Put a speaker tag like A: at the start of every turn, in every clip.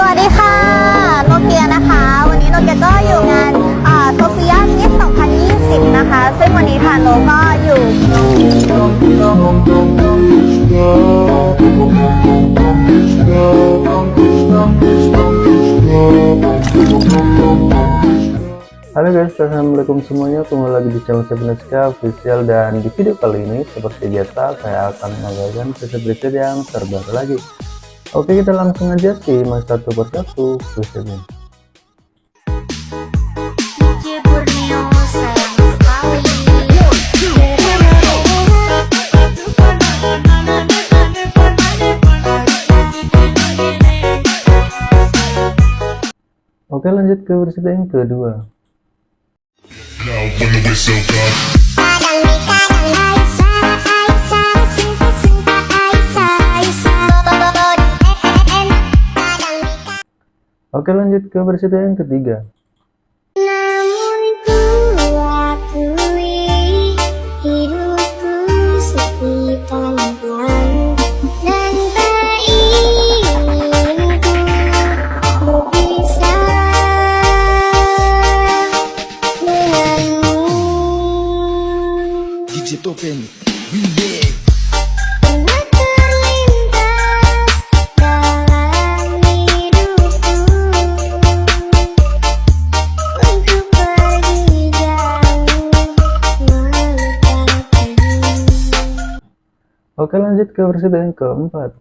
A: สวัสดีค่ะ โนเกียนะคะ วันนี้โนเกียก็อยู่งานโซเฟียมิส2020 นะคะ ซึ่งวันนี้ทานโนก็อยู่
B: Halo guys, assalamualaikum semuanya. Kembali lagi di channel Sebeneska official dan di video kali ini seperti biasa saya akan mengajarkan preset-preset yang terbaru lagi. Oke, kita langsung aja simak satu persatu presetnya. Oke, lanjut ke preset yang kedua. Oke, lanjut ke preset yang ketiga.
C: Akui hidupku
B: Oke, lanjut ke preset yang keempat.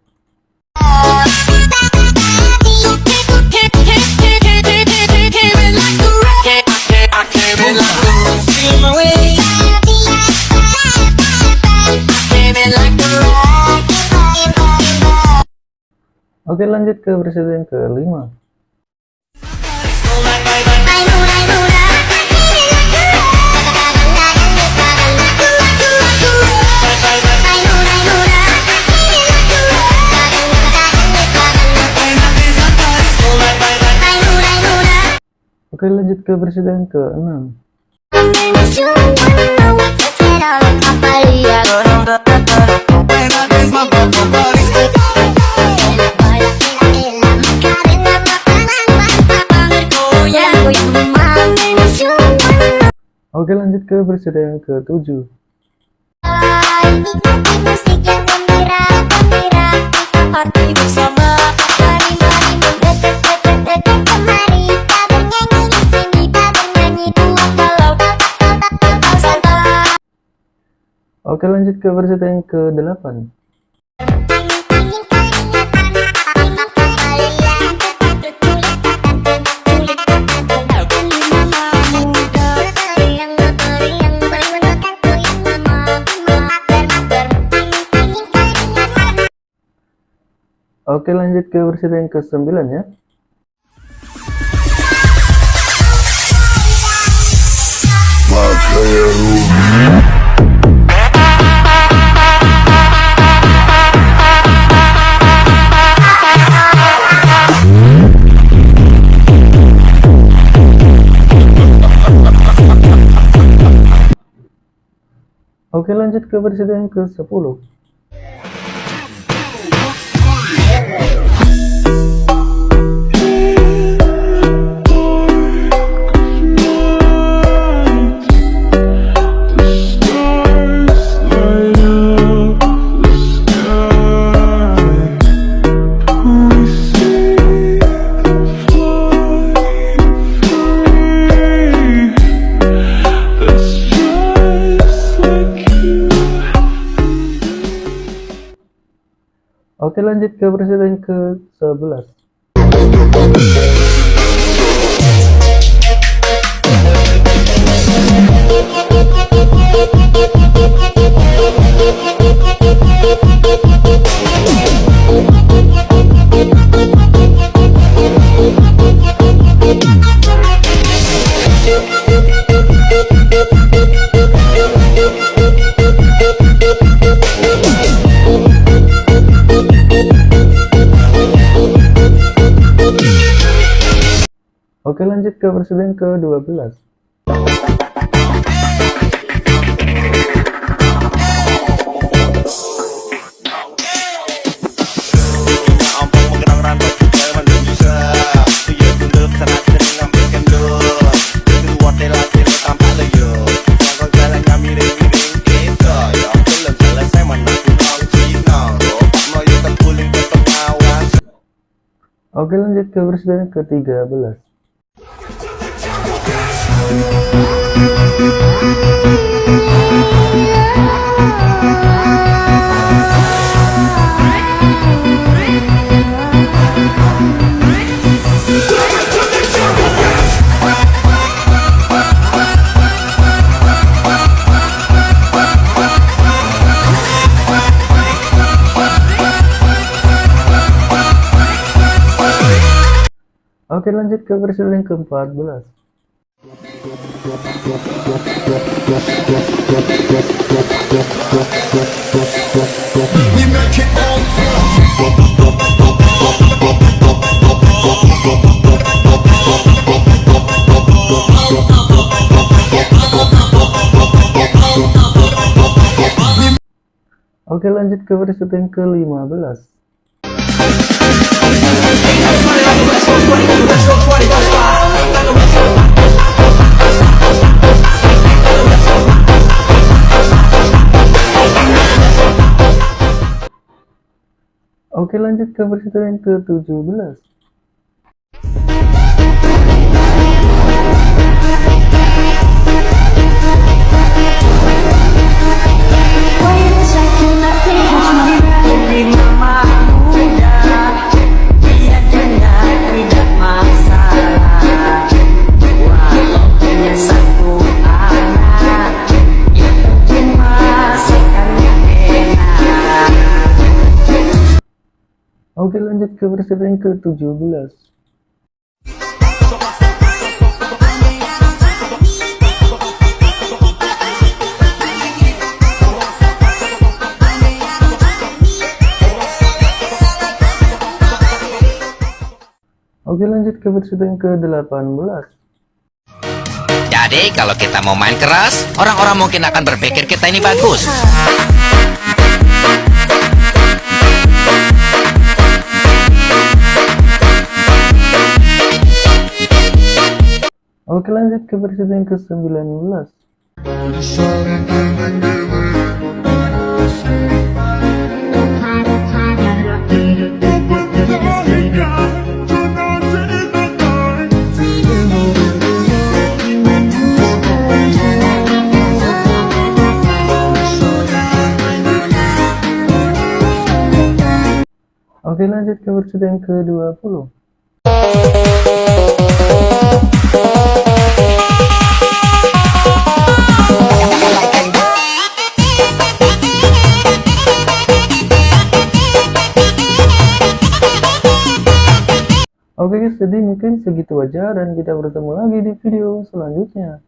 B: Oke, lanjut ke preset yang kelima. Oke, lanjut ke preset yang keenam. Oke, lanjut ke preset yang ketujuh.
C: Musik yang gembira, gembira Kita party bersama Mari, mari
B: Oke, lanjut ke preset yang ke-8. Oke, lanjut ke preset yang ke-9 ya. Oke, lanjut ke preset yang ke-10. Oke lanjut ke presiden ke 11 Oke lanjut ke presiden
D: ke-12
B: Oke lanjut ke presiden ke-13 Oke lanjut ke presiden ke-14 Oke lanjut ke presiden ke-15 Oke lanjut ke presiden ke-17 Oke lanjut ke presiden ke-17 Oke lanjut ke presiden ke-18
E: Jadi kalau kita mau main keras, orang-orang mungkin akan berpikir kita ini bagus.
B: Oke lanjut ke presiden ke-19 Oke lanjut ke presiden ke-20 Jadi mungkin segitu aja dan kita bertemu lagi di video selanjutnya.